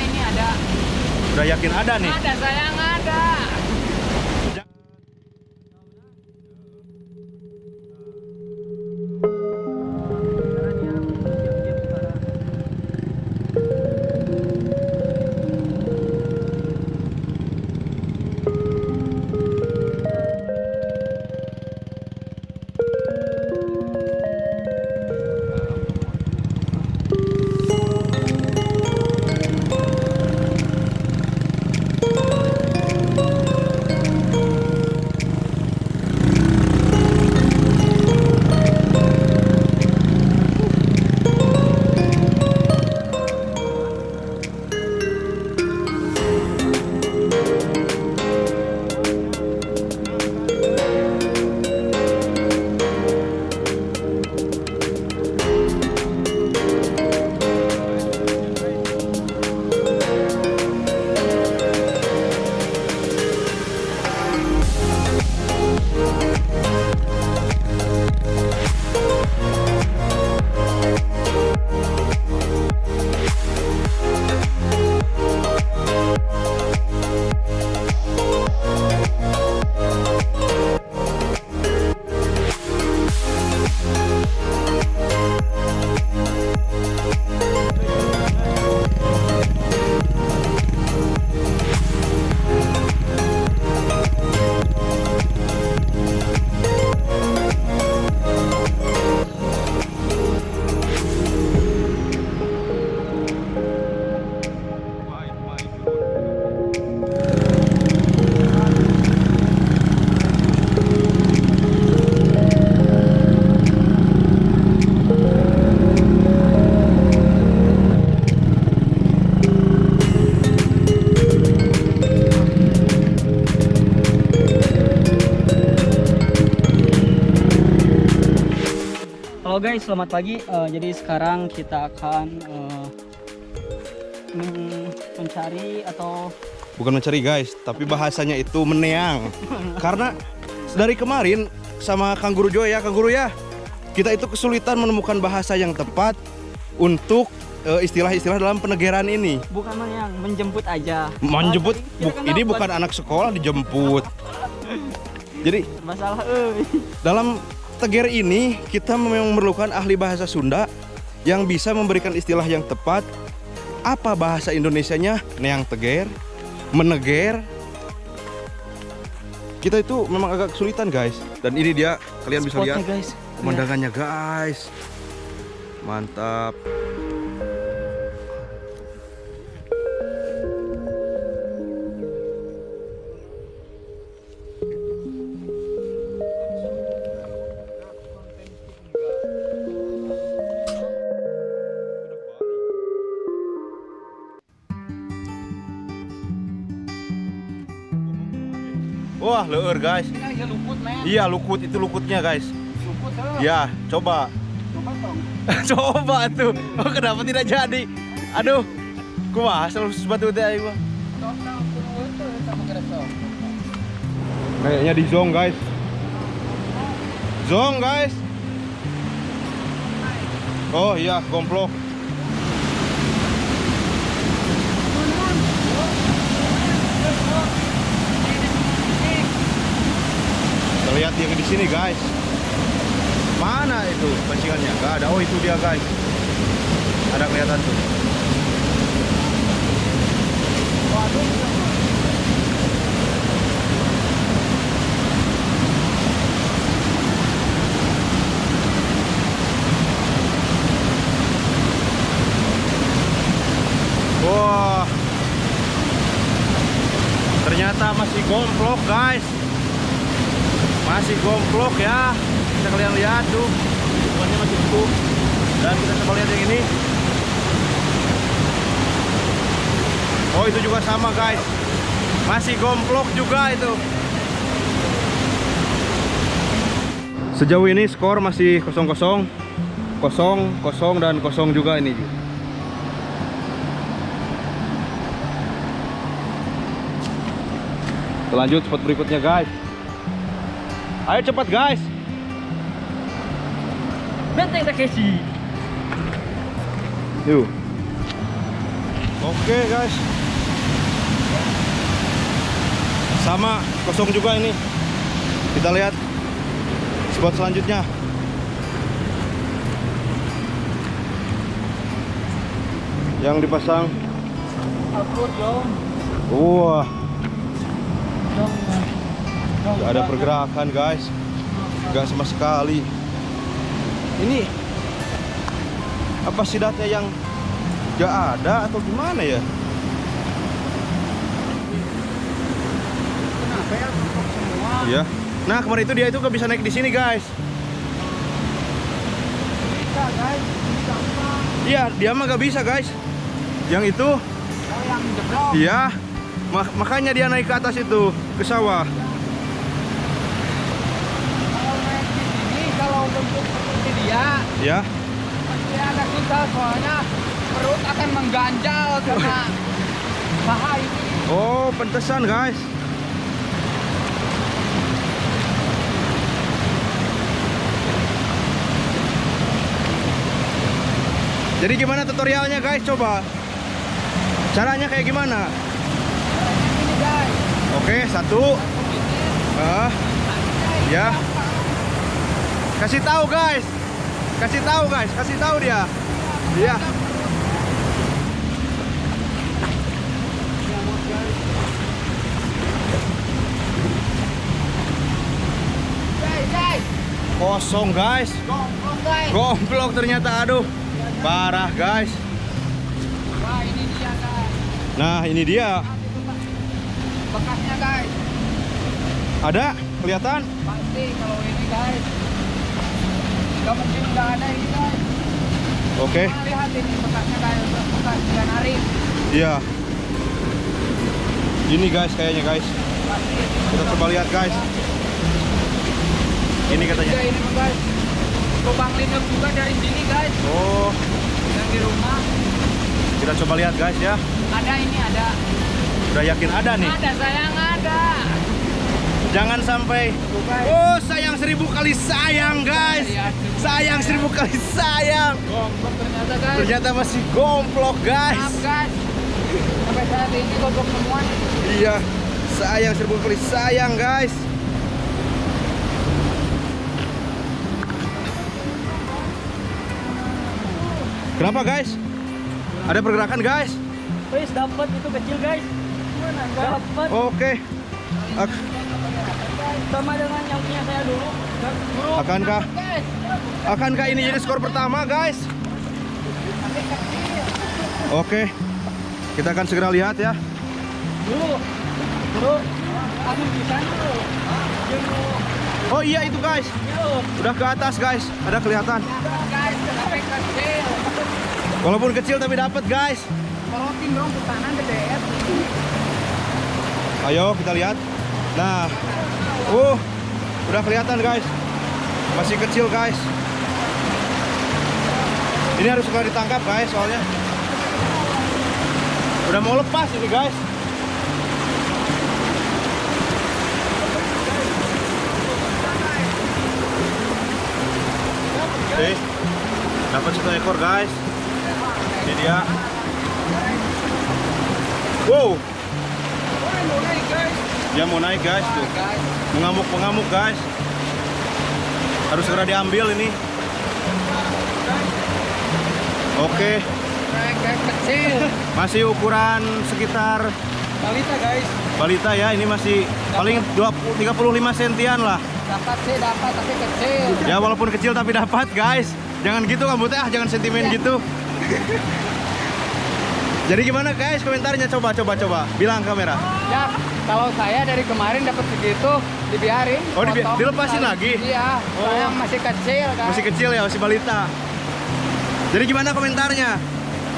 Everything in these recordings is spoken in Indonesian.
ini ada. Udah yakin ada nih? Ada sayang ada. Halo guys, selamat pagi. Eh, jadi sekarang kita akan men- mencari atau Bukan mencari guys, tapi bahasanya itu meneang. Karena dari kemarin sama Kang Guru Joy ya, Kang Guru ya, kita itu kesulitan menemukan bahasa yang tepat untuk eh, istilah-istilah dalam penegeran ini. bukan mana yang menjemput aja. Menjemput, Ah, bu- ini kan bukan anak sekolah dijemput. Jadi masalah dalam teger ini kita memang memerlukan ahli bahasa Sunda yang bisa memberikan istilah yang tepat. Apa bahasa Indonesianya? Neang teger, meneger. Kita itu memang agak kesulitan guys. Dan ini dia kalian bisa Spotnya, lihat guys. pemandangannya guys. Mantap. Wah, leur guys. Ini luput, men. Iya, lukut itu lukutnya guys. Luput tuh. Ya, coba. Coba dong. coba tuh. Oh, kenapa tidak jadi? Aduh. Kumaha selalu sebatu teh aing mah. Kayaknya di zong, guys. Zong, guys. Oh iya, gomplok. Lihat yang di sini, guys. Mana itu pancingannya? Gak ada. Oh, itu dia, guys. Ada kelihatan tuh. Wah. Ternyata masih gomplok, guys. Masih gomplok ya. Bisa kalian lihat tuh. Ikannya masih utuh. Dan kita coba lihat yang ini. Oh, itu juga sama, guys. Masih gomplok juga itu. Sejauh ini skor masih kosong-kosong. Kosong, kosong dan kosong juga ini. Kita lanjut spot berikutnya guys Ayo cepat guys Benteng Takeshi. Yuk Oke guys. Sama kosong juga ini. Kita lihat spot selanjutnya. Yang dipasang. Wah, Dong. Nggak ada pergerakan guys. Nggak sama sekali. Ini apa sih data yang nggak ada atau gimana ya? Kenapa ya semua? Iya. Nah kemarin itu dia itu nggak bisa naik di sini guys. Bisa. Iya, dia mah nggak bisa guys. Yang itu, Oh yang jeblok. iya. Ma- makanya dia naik ke atas itu ke sawah. Kalau naik di sini, kalau bentuk dia, Ya. pasti ada susah soalnya perut akan mengganjal karena paha ini. Oh, pentesan guys. Jadi gimana tutorialnya guys? Coba. Caranya kayak gimana? Ini guys, Oke, satu. Ah, ya. Kasih tahu guys. Kasih tahu guys, kasih tahu dia. Iya. Kosong guys. Gomplok ternyata aduh. Parah guys. Wah ini dia guys. Nah, ini dia. Bekasnya guys. Ada kelihatan? Pasti kalau ini guys. Mungkin nggak ada ini guys. Oke. Nah, lihat ini bekasnya guys. Bekas narik. Iya. Ini guys kayaknya guys. Kita coba lihat guys. Ini katanya. Juga ini guys. Lubang lindung juga dari sini guys. Oh, Yang di rumah. kita coba lihat guys ya. Ada ini ada. Udah yakin ada nih. Ada sayang ada. Jangan sampai. Oh, sayang seribu kali sayang guys. Sayang seribu kali sayang. Ternyata guys. Ternyata masih gomplok guys. Maaf guys. Sampai saat ini gombrong semua nih. Iya, sayang seribu kali sayang guys. Kenapa guys? Ada pergerakan guys? Guys, dapat itu kecil guys. Dapat Oke. Ak- sama dengan yang punya saya dulu. Akankah Guys. akankah ini jadi skor pertama guys? Oke. Kita akan segera lihat ya. Dulu. Dulu. Aku di sana dulu. Dulu. Oh iya itu guys. Udah ke atas guys. Ada kelihatan. Walaupun kecil tapi dapat guys. Kalau dong ke sana gede. Ayo kita lihat. Nah, uh, udah kelihatan guys. Masih kecil guys. Ini harus segera ditangkap guys soalnya. Udah mau lepas ini guys. Oke, dapat satu ekor guys. Ini dia. Wow. Dia mau naik guys tuh. Mengamuk-mengamuk guys. Harus segera diambil ini. Oke. Kecil. masih ukuran sekitar Balita guys. balita ya ini masih paling 20, 35 sentian lah. Dapat sih dapat tapi kecil. ya walaupun kecil tapi dapat guys. Jangan gitu kamu teh ah jangan sentimen gitu. Jadi gimana guys komentarnya? Coba coba coba. Bilang kamera. Ya, kalau saya dari kemarin dapat segitu dibiarin. Oh, dibi- potong dilepasin lagi? Iya, soalnya masih kecil kan. masih kecil ya masih balita jadi gimana komentarnya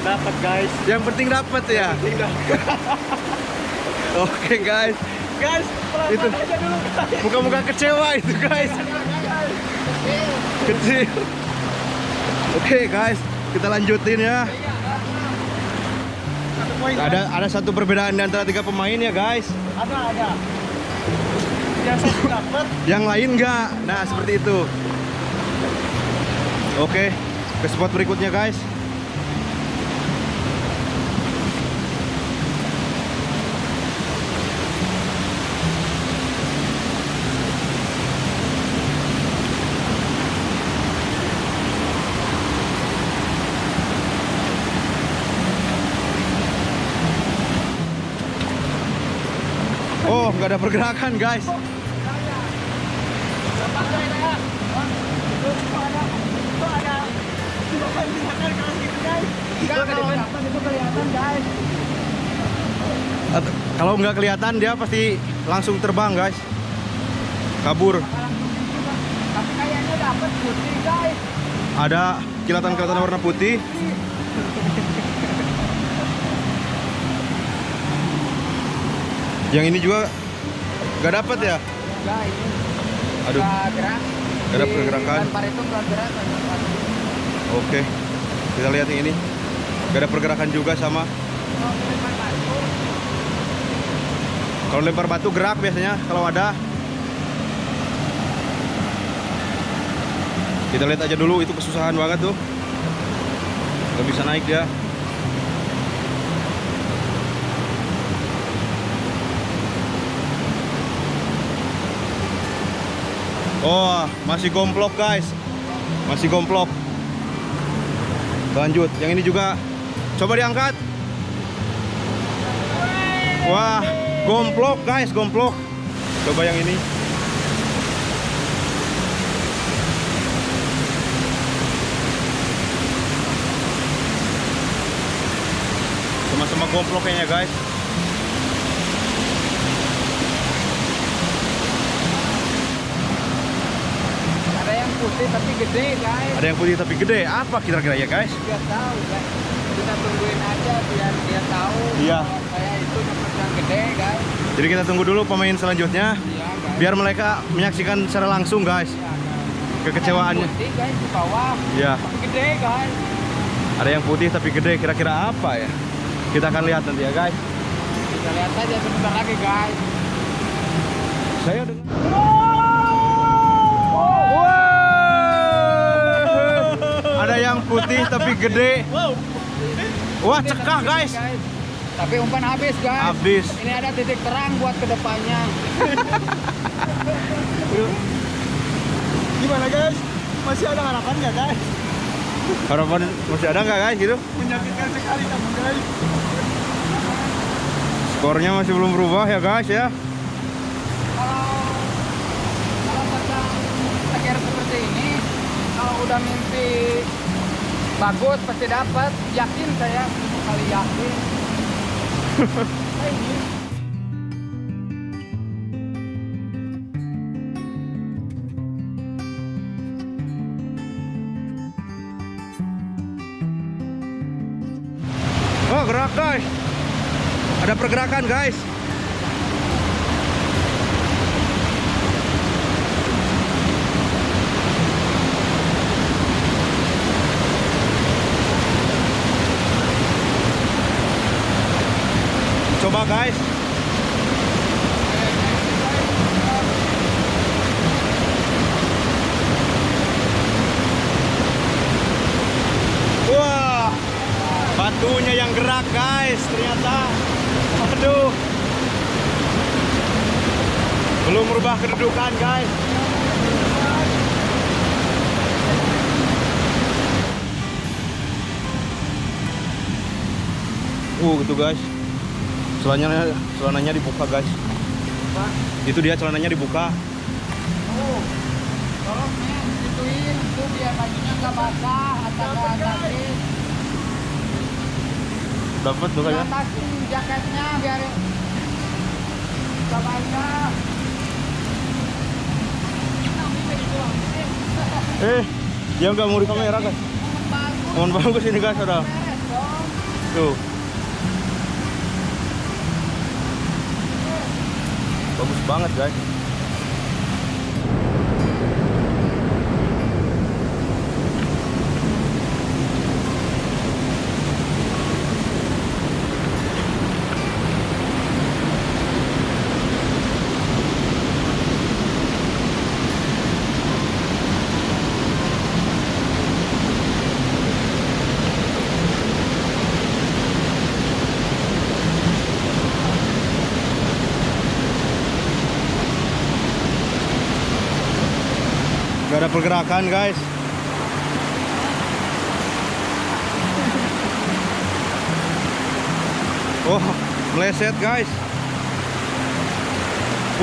Dapat guys. yang penting dapat ya oke guys Guys, pelan Itu. aja dulu guys. muka-muka kecewa itu guys Kecil. kecil oke guys kita lanjutin ya ada ada satu perbedaan di antara tiga pemain ya guys Ada ada. Yang satu dapat. yang lain enggak nah seperti itu oke ke spot berikutnya guys Oh, nggak ada pergerakan, guys. Kalau nggak kelihatan dia pasti langsung terbang, guys. Kabur. Ada kilatan-kilatan warna putih. Yang ini juga nggak dapat ya? Enggak ini. Aduh. Nggak gerak. Nggak ada pergerakan. Lempar itu nggak gerak. Oke. Kita lihat yang ini. Gak ada pergerakan juga sama. Kalau lempar batu gerak biasanya kalau ada. Kita lihat aja dulu itu kesusahan banget tuh. Gak bisa naik dia. Oh, masih gomplok guys. Masih gomplok. Lanjut, yang ini juga coba diangkat. Wah, gomplok guys, gomplok. Coba yang ini. Sama-sama gomplok kayaknya guys. Putih tapi gede guys. Ada yang putih tapi gede. Apa kira-kira ya guys? Biar tahu guys. Kita tungguin aja biar dia tahu. Iya. Saya itu dapat yang gede guys. Jadi kita tunggu dulu pemain selanjutnya Iya guys. biar mereka menyaksikan secara langsung guys Iya, guys. kekecewaannya. Ada yang putih guys di bawah. Iya. Tapi gede guys. Ada yang putih tapi gede. Kira-kira apa ya? Kita akan lihat nanti ya guys. Kita lihat aja sebentar lagi guys. Saya dengar. Ada yang putih tapi gede. Wah, cekah guys. Tapi umpan habis guys. Habis. Ini ada titik terang buat ke depannya. Gimana guys? Masih ada harapan nggak guys? Harapan masih ada nggak guys gitu? Menyakitkan sekali kamu guys. Skornya masih belum berubah ya guys ya. Kalau kalau pasang akhir seperti ini, kalau udah mimpi bagus pasti dapat. Yakin saya kali yakin. Oh gerak guys. Ada pergerakan guys. Guys. Wah, batunya yang gerak guys ternyata. Aduh. Belum merubah kedudukan guys. Uh, gitu guys. Celananya celananya dibuka guys. Itu dia celananya dibuka. Oh, tolong men, gituin itu biar bajunya nggak basah atau nggak sakit. Dapat tuh kayaknya. Atasin jaketnya biar nggak basah. Eh, dia nggak mau di kamera guys. Mohon bagus ini guys, dong. Tuh. Bagus banget guys. Pergerakan guys. Oh, meleset guys.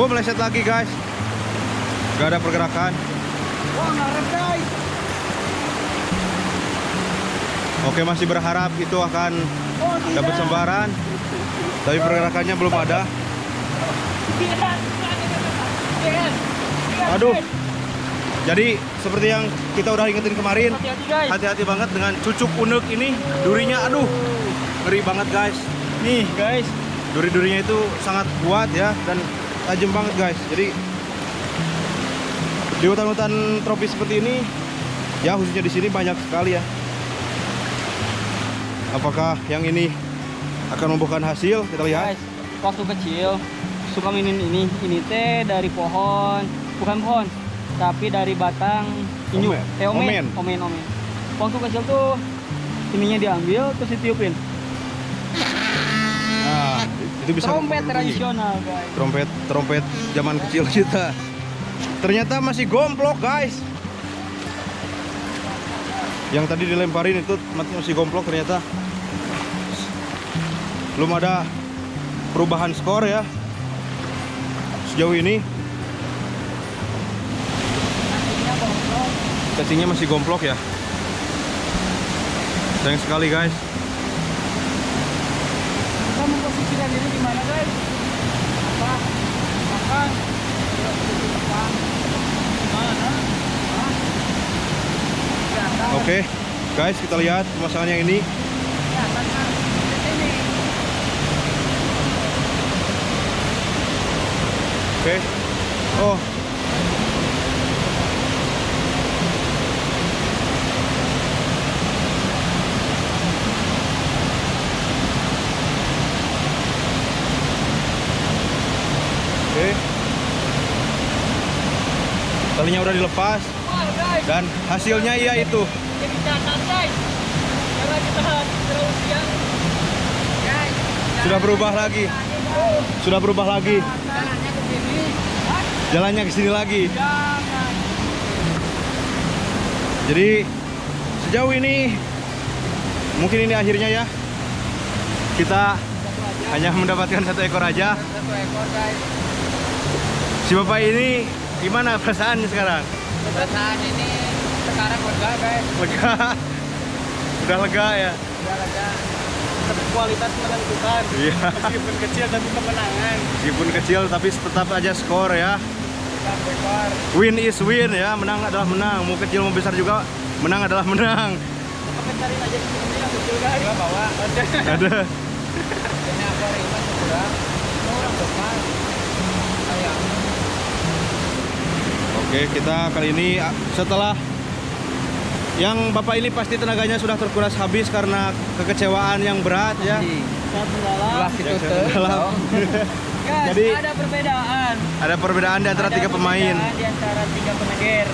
Wah meleset lagi guys. Gak ada pergerakan. Wah, ngarep guys. Oke masih berharap itu akan Oh, dapat sembaran. Tapi pergerakannya belum ada. Aduh. Jadi seperti yang kita udah ingetin kemarin, Hati-hati banget dengan cucuk unek ini. Durinya aduh, ngeri banget guys. Nih guys. Duri-durinya itu sangat kuat ya dan tajam banget guys. Jadi di hutan-hutan tropis seperti ini, ya khususnya di sini banyak sekali ya. Apakah yang ini akan membuahkan hasil? Kita lihat. Guys, waktu kecil suka minin ini. Ini teh dari pohon, bukan pohon, tapi dari batang inyu. Omen. Eh, omen. Omen. Omen, omen. Waktu kecil tuh ininya diambil terus ditiupin. Nah, itu bisa Trompet tradisional, guys. Trompet trompet zaman kecil kita. Ternyata masih gomplok, guys. Yang tadi dilemparin itu masih gomplok ternyata. Belum ada perubahan skor ya. Sejauh ini. Casingnya masih gomplok ya. Sayang sekali, guys. Kita memposisikan diri di mana guys? Apa? Makan. Oke, guys, kita lihat pemasangan yang ini. Oke. Oh. Oke. Talinya udah dilepas dan hasilnya iya itu. Sudah berubah lagi. Sudah berubah lagi. jalannya ke sini. Lagi. Jadi sejauh ini mungkin ini akhirnya ya. Kita hanya mendapatkan satu ekor aja. Si bapak ini gimana perasaannya sekarang? Perasaan ini sekarang lega guys. Lega. Udah lega ya. Udah lega. Tapi kualitas menentukan. Iya. Meskipun kecil tapi kemenangan. Meskipun kecil tapi tetap aja skor ya. Win is win ya. Menang adalah menang. Mau kecil mau besar juga menang adalah menang. Cari aja yang kecil guys. Gua bawa. Ada. Ini ekor ini kurang. Depan. Sayang. Oke, kita kali ini ah, setelah yang bapak ini pasti tenaganya sudah terkuras habis karena kekecewaan yang berat ya. Saya dalam. Guys, Jadi- ada perbedaan. Ada perbedaan di antara Ada tiga pemain. Di antara tiga peneger.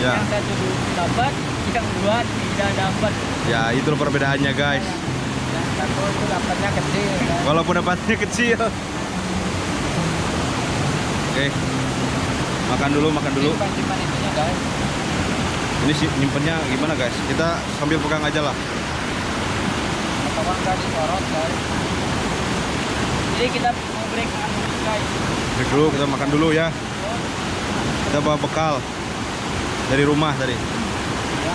Ya. Yang satu dapat, yang dua tidak dapat. Ya, itu perbedaannya, guys. Yang satu itu dapatnya kecil. guys. Walaupun dapatnya kecil. Oke. Makan dulu, makan dulu. Simpan-simpan itunya guys. Ini sih nyimpennya gimana, guys? Kita sambil pegang aja lah. Atau enggak disorot guys. Jadi kita mau break dulu, guys. Break dulu, kita makan dulu ya. Kita bawa bekal dari rumah tadi. Ya.